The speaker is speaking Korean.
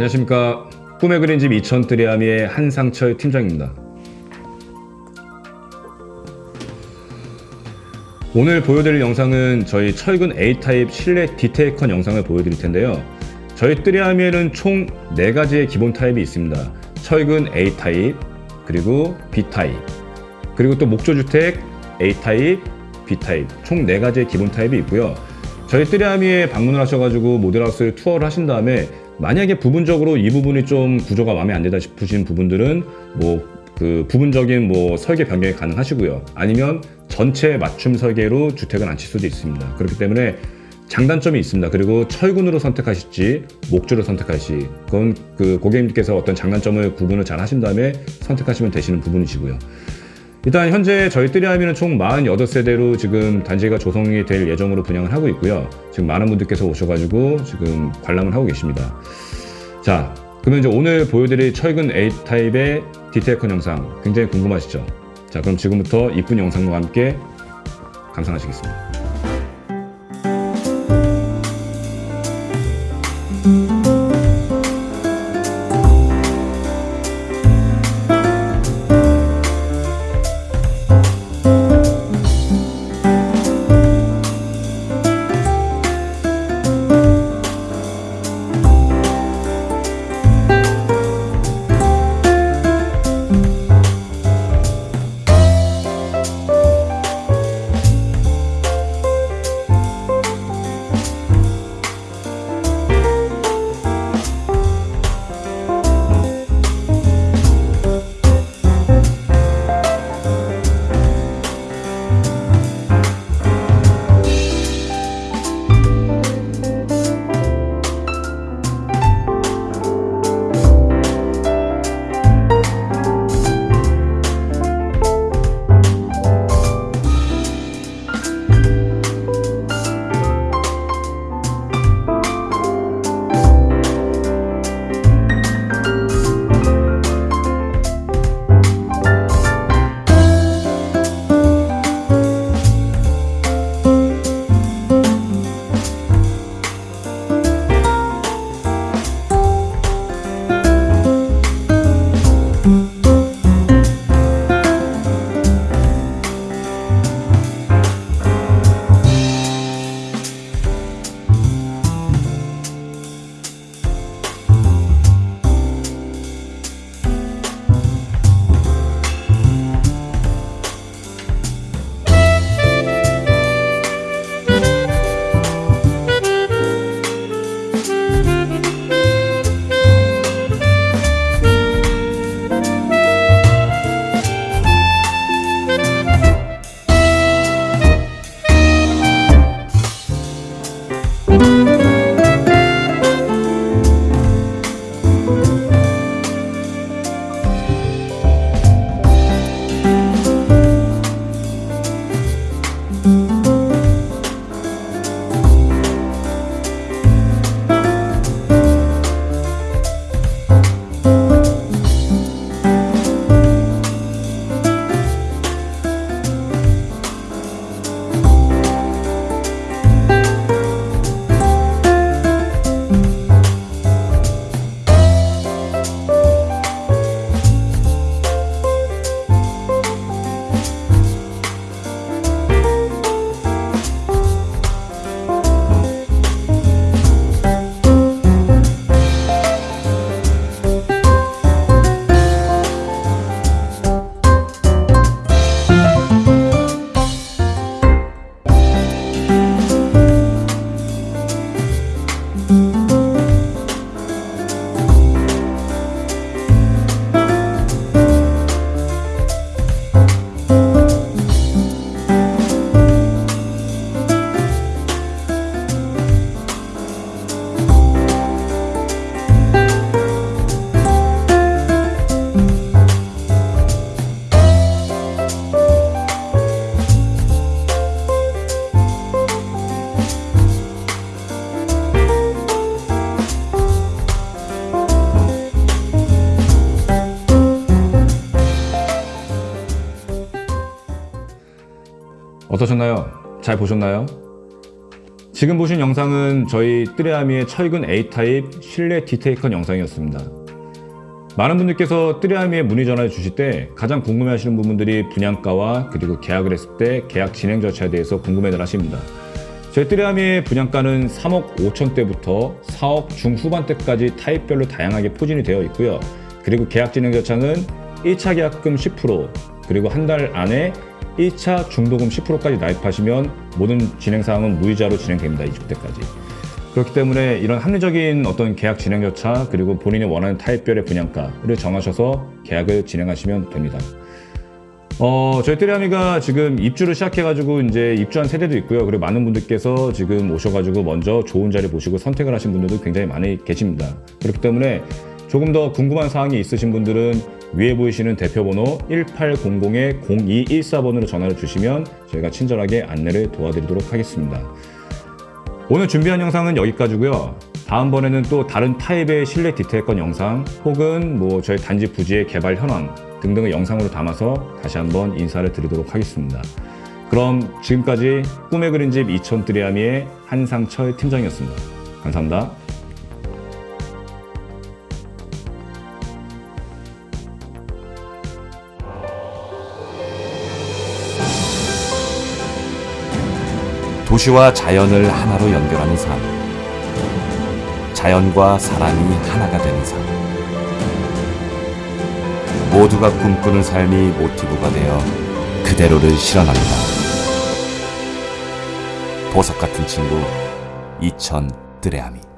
안녕하십니까. 꿈의 그린집 2000 뜨리아미의 한상철 팀장입니다. 오늘 보여드릴 영상은 저희 철근 A타입 실내 디테일컷 영상을 보여드릴 텐데요. 저희 뜨리아미에는 총 4가지의 기본 타입이 있습니다. 철근 A타입 그리고 B타입 그리고 또 목조주택 A타입 B타입. 총 4가지의 기본 타입이 있고요. 저희 뜨리아미에 방문을 하셔가지고 모델하우스를 투어를 하신 다음에 만약에 부분적으로 이 부분이 좀 구조가 마음에 안 든다 싶으신 부분들은 뭐 그 부분적인 뭐 설계 변경이 가능하시고요. 아니면 전체 맞춤 설계로 주택을 안칠 수도 있습니다. 그렇기 때문에 장단점이 있습니다. 그리고 철근으로 선택하실지 목조로 선택하실지 그건 그 고객님께서 어떤 장단점을 구분을 잘 하신 다음에 선택하시면 되시는 부분이시고요. 일단 현재 저희 뜨리아미는 총 48세대로 지금 단지가 조성이 될 예정으로 분양을 하고 있고요. 지금 많은 분들께서 오셔가지고 지금 관람을 하고 계십니다. 자, 그러면 이제 오늘 보여드릴 철근 A타입의 디테일컨 영상 굉장히 궁금하시죠? 자, 그럼 지금부터 이쁜 영상과 함께 감상하시겠습니다. 어떠셨나요? 잘 보셨나요? 지금 보신 영상은 저희 뜨레아미의 철근 A타입 실내 디테이컨 영상이었습니다. 많은 분들께서 뜨레아미에 문의 전화를 주실 때 가장 궁금해하시는 부분들이 분양가와 그리고 계약을 했을 때 계약 진행 절차에 대해서 궁금해들 하십니다. 저희 뜨레아미의 분양가는 3억 5천대부터 4억 중후반대까지 타입별로 다양하게 포진이 되어 있고요. 그리고 계약 진행 절차는 1차 계약금 10% 그리고 한 달 안에 1차 중도금 10%까지 나입하시면 모든 진행 사항은 무이자로 진행됩니다. 이주 때까지. 그렇기 때문에 이런 합리적인 어떤 계약 진행 절차 그리고 본인이 원하는 타입별의 분양가를 정하셔서 계약을 진행하시면 됩니다. 어, 저희 테리아미가 지금 입주를 시작해가지고 이제 입주한 세대도 있고요. 그리고 많은 분들께서 지금 오셔가지고 먼저 좋은 자리 보시고 선택을 하신 분들도 굉장히 많이 계십니다. 그렇기 때문에 조금 더 궁금한 사항이 있으신 분들은 위에 보이시는 대표번호 1800-0214번으로 전화를 주시면 저희가 친절하게 안내를 도와드리도록 하겠습니다. 오늘 준비한 영상은 여기까지고요. 다음번에는 또 다른 타입의 실내 디테일건 영상 혹은 뭐 저희 단지 부지의 개발 현황 등등의 영상으로 담아서 다시 한번 인사를 드리도록 하겠습니다. 그럼 지금까지 꿈의 그린집 2000 드리아미의 한상철 팀장이었습니다. 감사합니다. 도시와 자연을 하나로 연결하는 삶. 자연과 사람이 하나가 되는 삶. 모두가 꿈꾸는 삶이 모티브가 되어 그대로를 실현합니다. 보석 같은 친구 이천 뜨레아미.